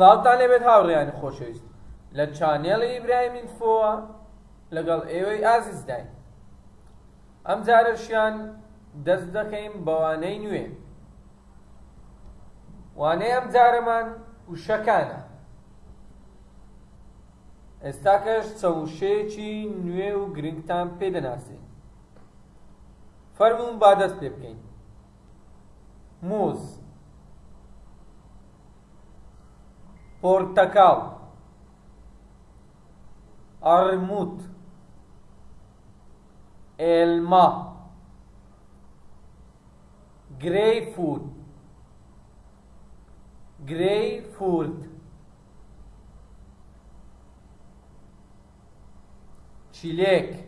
سلااوتان لەبێت هاوڕێیانی خۆشەویست. لە چانێڵی ئیبراهیمین فۆوە لەگەڵ ئێوەی ئازیزداین ئەم جارەشیان دەست دەکەین بەوانەی نوێ. وانەی ئەم جارەمان وشەکانە. ئێستا کەش چەوشەیەکی نوێ و گرنگتان پێدەناسین فەرمون با دەست پێ بکەین. موز portakal, armut, elma, greyfurt, greyfurt, çilek,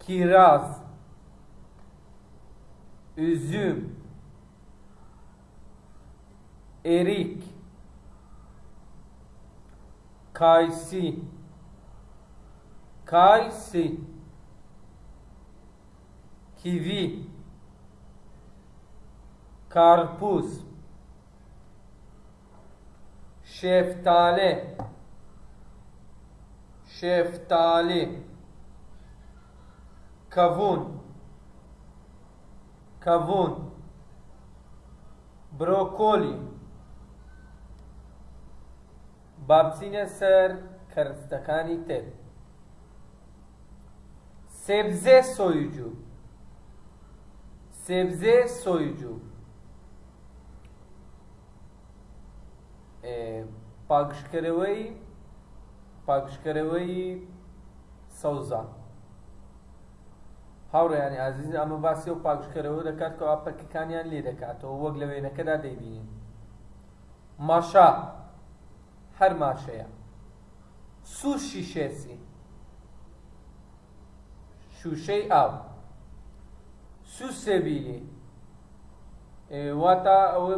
kiraz, üzüm, erik kayısı kayısı kivi karpuz şeftali şeftali kavun kavun brokoli بابچینە سەر کەرستەکانی تر. سێبزێ سۆیجوو. سێبزێ سۆیجوو. پاگشکەرەوەی پاگشکەرەوەی سەوزان هاوڕێیانی ئازیز ئەمە باسی و پاگشکەرەوە دەکات کە ئاپەکەکانیان لێ دەکاتەوە وەک لە وێنەکەدا دەیبینین. ماشا. هەر ماشەیە سوشی شێسی شوشەی ئاو سوسێبیلی واتە ئەوە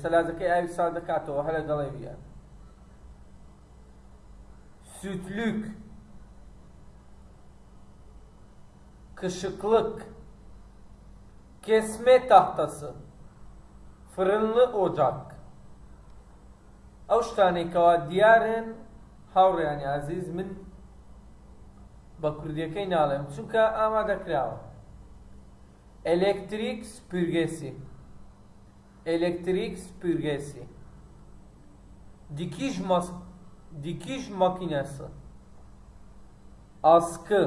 سەلازەکەی ئاوی سا دەکاتەوە هەر لەگەڵی بیان سوتلوک kışıklık, kesme tahtası, fırınlı ocak. ئەو شتانێکەوە دیارن هاوڕێیانی عزیز من بە کوردیەکەی ناڵێم چونکە ئامادەکراوە ئەلکتریک سپورگێسی ئەلکتریک سپورگێسی dikiş mas dikiş makinesi askı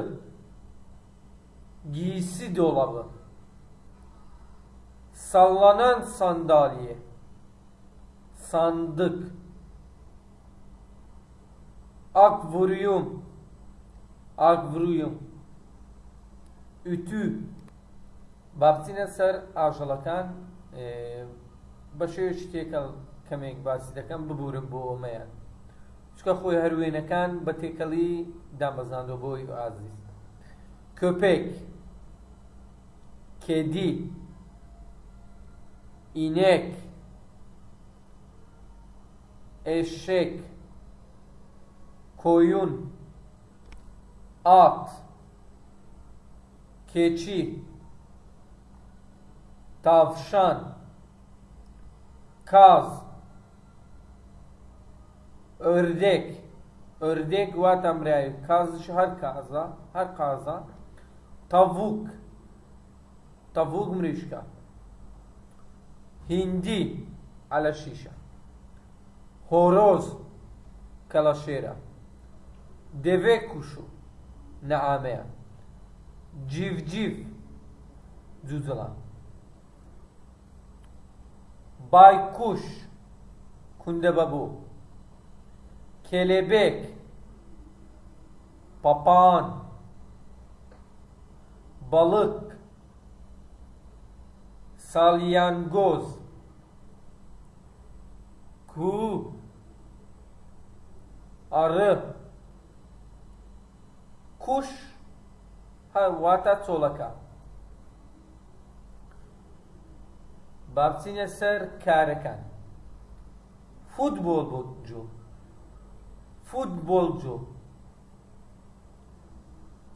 giysi dolabı, sallanan sandalye, sandık, akvaryum, akvaryum, ütü, بابچینە سەر ئاژەڵەکان بە شێوێکی تێکەڵ کەمێک باسی دەکەم ببورم بۆ ئۆمەیان چکە خۆی هەروێنەکان بە تێکەڵی دامەزاندۆ بۆی ئازیز köpek kedi, inek, eşek, koyun, at, keçi, tavşan, kaz, ördek, ördek vatan birayı, kaz her kaza, her kaza, tavuk, tavuk mrişka, hindi. Ala şişa, horoz. Kalaşera, deve kuşu. Naamea, civciv. Cüzela, baykuş. Kundebabu, kelebek, papağan, balık, salyangoz, kuğu, arı, kuş, ha vata çolaka. بابچینە سەر کارەکان فوتبۆلجو فوتبۆلجو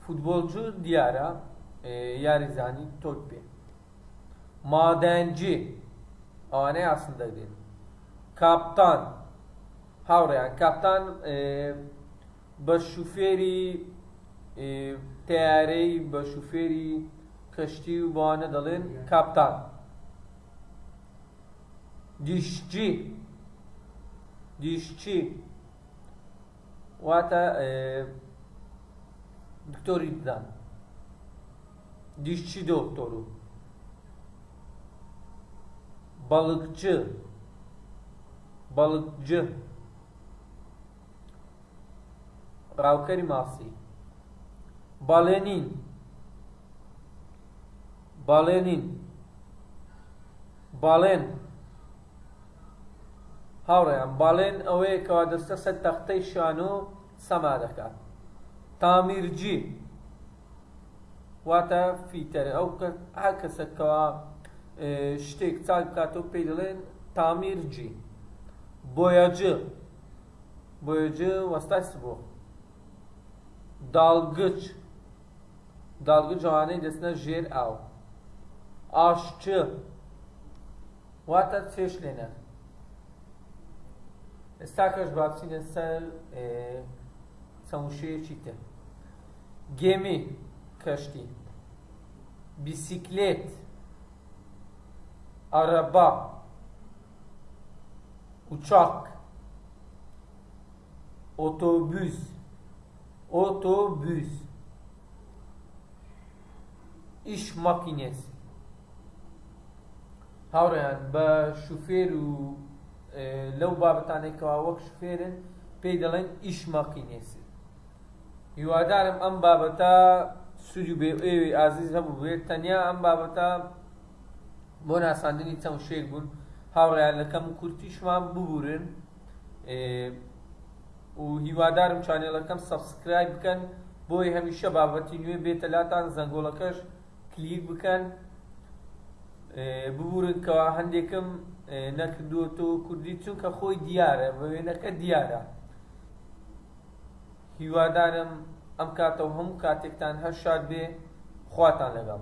فوتبۆلجو دیارە یاریزانی تۆت پێ مادەنجی ئەوانەی ئاسن دەگرێن کاپتان هاوڕێیان کاپتان بە شوفێری تیارەی بە شوفێری کەشتی و بۆوانە دەڵێن کاپتان دیشچی دیشچی واتە دکتۆری ددان دیشچی دۆکتۆر و balıkçı balıkçı ڕاوکەری ماسی باڵێنین باڵێنین باڵێن. هاوڕێیان باڵێن ئەوەیە کەوا دەستە سەر تەختەی شان و سەما دەکات. تامیرجی. واتە فیتەرە ئەو هەر کەسەکەەوە شتێک چاک بکاتەوە پێی دەڵێن تامیرجی. بۆیەجە بۆیەجە وەستاس بۆ داڵگچ. dalga dalgıcane desinə jer əl. Aşçı. Vata çeşlenə. Stakas babsinə səl e, çamuşuya çitə. Gemi, kaşti. Bisiklet. Araba. Uçak. Otobüs. Otobüs. Iş makinesi هاوڕێیان بە شوفێر و لەو بابەتانێکەوە وەک شوفێرن پێی دەڵێن ئیش ماقینێسی هیوادارم ئەم بابەتە سوودی بێ ئێوی ئازیز هەبوو بێت. تەنیا ئەم بابەتە بۆ ناساندنی چەند شێک بوون. هاوڕیانەکەم کورتیشمان ببورن و هیوادارم چانێڵەکەم سەبسکرایب بکەن. بۆی هەمیشە بابەتی نوێ بێتە لاتان زەنگۆڵەکەش. کلیک بکەن. ببورن کەوا هەندێکم نەکردووەتەوە کوردی چونکە خۆی دیارە بە وێنەکە دیارە. هیوادارم ئەم کاتەوە هەموو کاتێکتان هەر شاد بێ خواتان لەگەڵ.